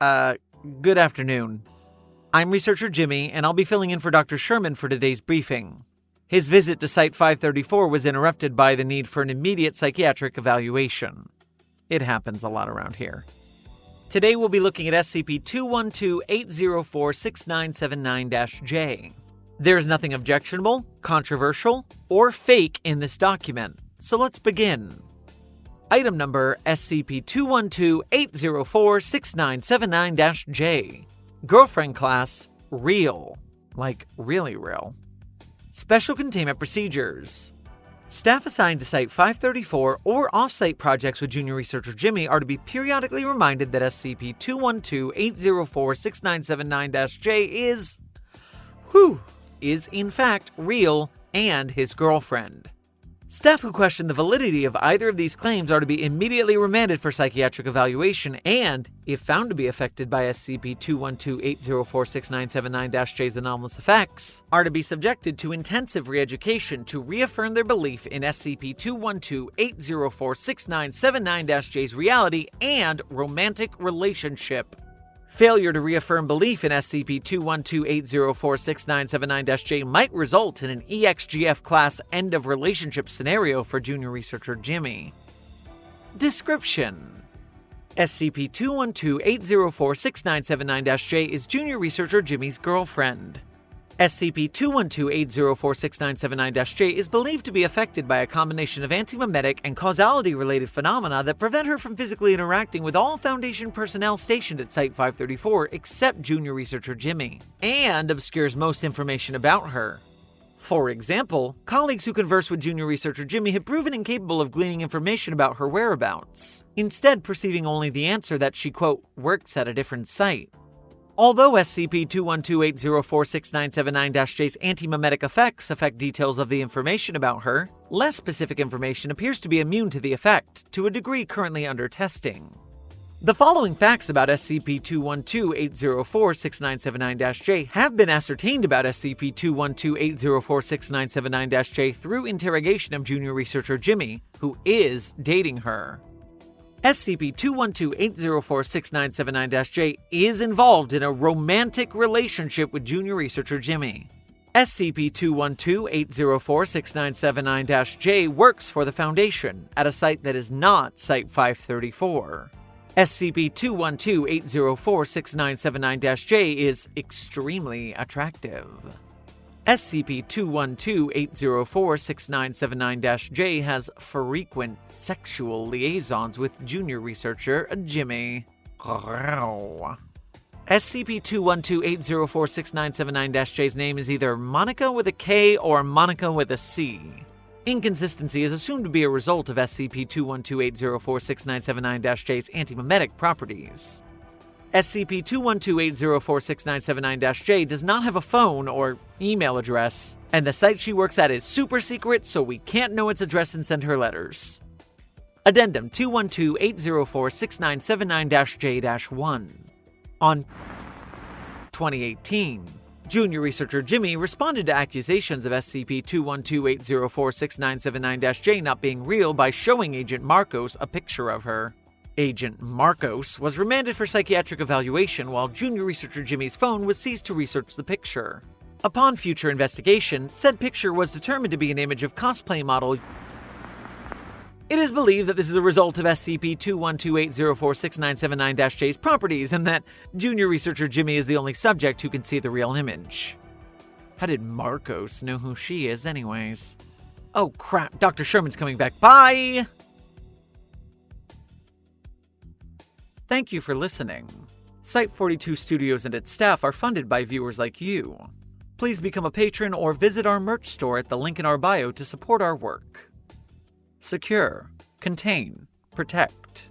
Uh, good afternoon. I'm researcher Jimmy, and I'll be filling in for Dr. Sherman for today's briefing. His visit to Site 534 was interrupted by the need for an immediate psychiatric evaluation. It happens a lot around here. Today we'll be looking at SCP 212 804 6979 J. There is nothing objectionable, controversial, or fake in this document, so let's begin. Item number SCP 212 804 6979 J. Girlfriend class Real. Like really real. Special containment procedures. Staff assigned to Site 534 or off site projects with Junior Researcher Jimmy are to be periodically reminded that SCP 212 804 6979 J is. whew is in fact real and his girlfriend. Staff who question the validity of either of these claims are to be immediately remanded for psychiatric evaluation and, if found to be affected by SCP 212-804-6979 J's anomalous effects, are to be subjected to intensive re-education to reaffirm their belief in SCP 212-804-6979 J's reality and romantic relationship. Failure to reaffirm belief in SCP 212 J might result in an EXGF class end of relationship scenario for junior researcher Jimmy. Description SCP 212 804 J is junior researcher Jimmy's girlfriend. SCP-212-804-6979-J is believed to be affected by a combination of antimemetic and causality-related phenomena that prevent her from physically interacting with all Foundation personnel stationed at Site-534 except junior researcher Jimmy, and obscures most information about her. For example, colleagues who converse with junior researcher Jimmy have proven incapable of gleaning information about her whereabouts, instead perceiving only the answer that she, quote, works at a different site. Although SCP-212-804-6979-J's antimemetic effects affect details of the information about her, less specific information appears to be immune to the effect, to a degree currently under testing. The following facts about SCP-212-804-6979-J have been ascertained about SCP-212-804-6979-J through interrogation of junior researcher Jimmy, who is dating her. SCP-212-804-6979-J is involved in a romantic relationship with junior researcher Jimmy. SCP-212-804-6979-J works for the Foundation at a site that is not Site-534. SCP-212-804-6979-J is extremely attractive. SCP-212-804-6979-J has frequent sexual liaisons with junior researcher Jimmy. SCP-212-804-6979-J's name is either Monica with a K or Monica with a C. Inconsistency is assumed to be a result of SCP-212-804-6979-J's antimemetic properties. SCP-212-804-6979-J does not have a phone or email address, and the site she works at is super secret, so we can't know its address and send her letters. Addendum 212-804-6979-J-1 On 2018, junior researcher Jimmy responded to accusations of SCP-212-804-6979-J not being real by showing Agent Marcos a picture of her. Agent Marcos was remanded for psychiatric evaluation while junior researcher Jimmy's phone was seized to research the picture. Upon future investigation, said picture was determined to be an image of cosplay model. It is believed that this is a result of SCP-212-804-6979-J's properties and that junior researcher Jimmy is the only subject who can see the real image. How did Marcos know who she is anyways? Oh crap, Dr. Sherman's coming back. Bye! Thank you for listening. Site 42 Studios and its staff are funded by viewers like you. Please become a patron or visit our merch store at the link in our bio to support our work. Secure, contain, protect.